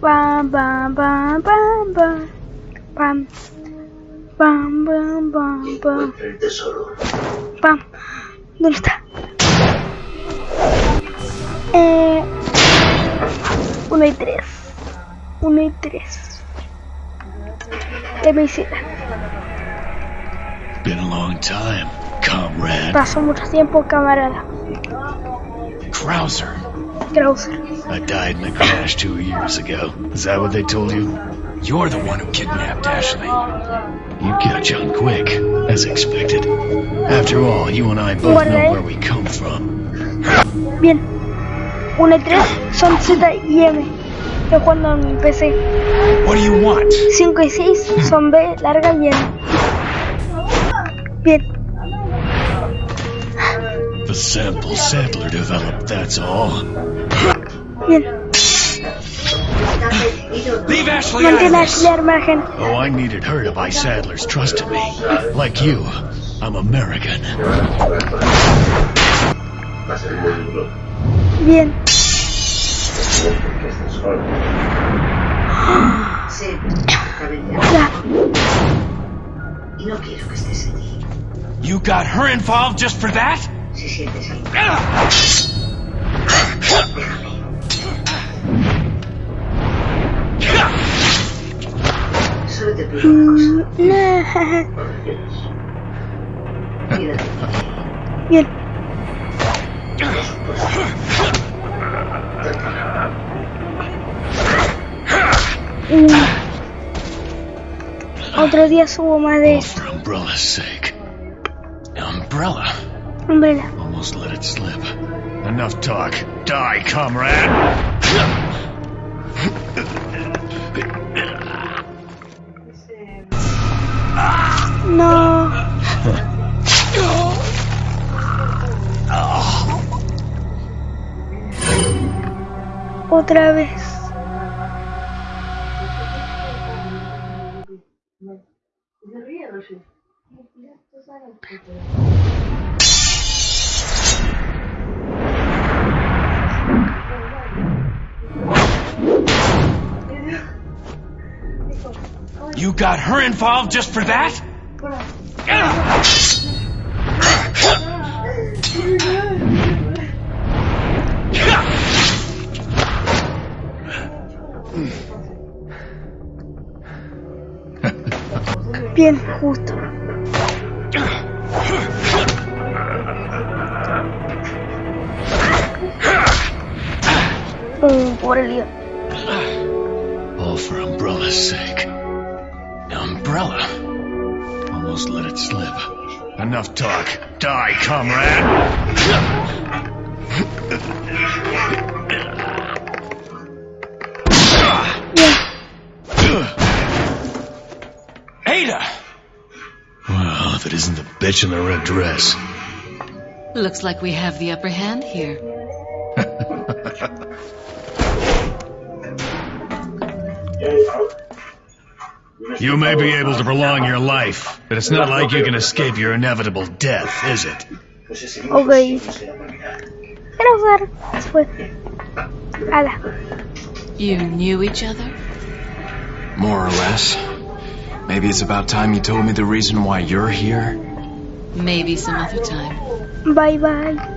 Bam, bam, bam, bam, bam. Bam. Bam, bam, bam, bam. El tesoro. Pam. ¿Dónde está? Eh, uno y tres. Uno y tres. ¿Qué me hicieron? Been a long time, comrade. Pasó mucho tiempo, camarada. Krauser. Krauser. I died in a crash two years ago. Is that what they told you? You're the one who kidnapped Ashley. You catch on quick, as expected. After all, you and I both know where we come from. Bien. 1 y 3 son Z y M. Estoy jugando en PC. What do you want? 5 y 6 son B, larga y N. Bien. The sample Sadler developed, that's all. Bien. Está decidido. Leave Ashley out of this. Ashley al margen. Oh, I needed her to buy Sadler's trust in me. Like you, I'm American. Va a ser muy duro. Bien. Porque estás solo. Sí, cabeza. Ya. Y no quiero que estés allí. You got her involved just for that? Bien. Mm. Otro día subo más de esto. for Umbrella's sake. Umbrella? Umbrella. Almost let it slip. Enough talk. Die, comrade! No. Otra vez. You got her involved just for that? Bien, justo. Oh, pobre lío. All for Umbrella's sake. Umbrella? Almost let it slip. Enough talk. Die, comrade! Ada! Well, if it isn't the bitch in the red dress. Looks like we have the upper hand here. You may be able to prolong your life, but it's not like you can escape your inevitable death, is it? Pues si seguimos Ok. así, no será Navidad. Quiero ver. Se fue. Ala. You knew each other? More or less. Maybe it's about time you told me the reason why you're here. Maybe some other time. Bye bye.